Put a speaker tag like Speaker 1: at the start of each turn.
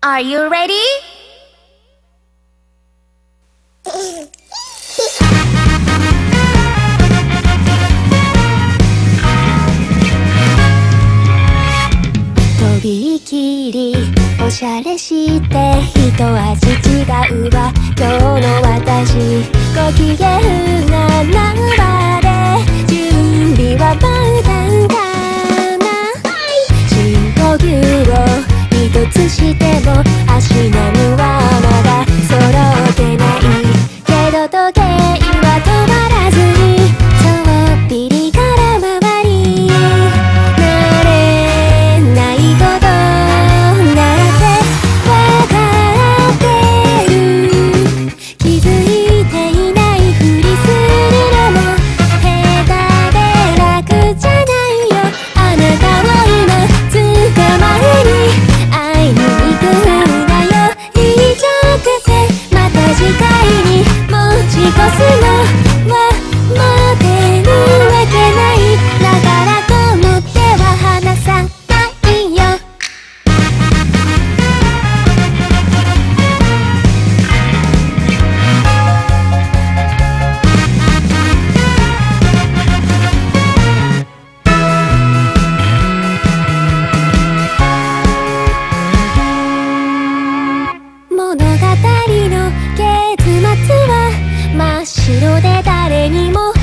Speaker 1: Are you ready?
Speaker 2: とびきりおしゃれして一味違うわ今日の私ご機嫌なてい越するわけないだからと思っては離さないよ。物語の結末は後ろで誰にも